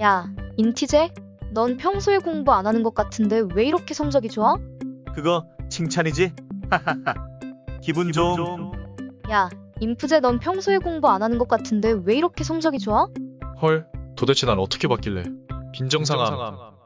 야, 인티제? 넌 평소에 공부 안 하는 것 같은데 왜 이렇게 성적이 좋아? 그거 칭찬이지? 하하하. 기분 좀. 야, 인프제 넌 평소에 공부 안 하는 것 같은데 왜 이렇게 성적이 좋아? 헐, 도대체 난 어떻게 봤길래. 빈정상함.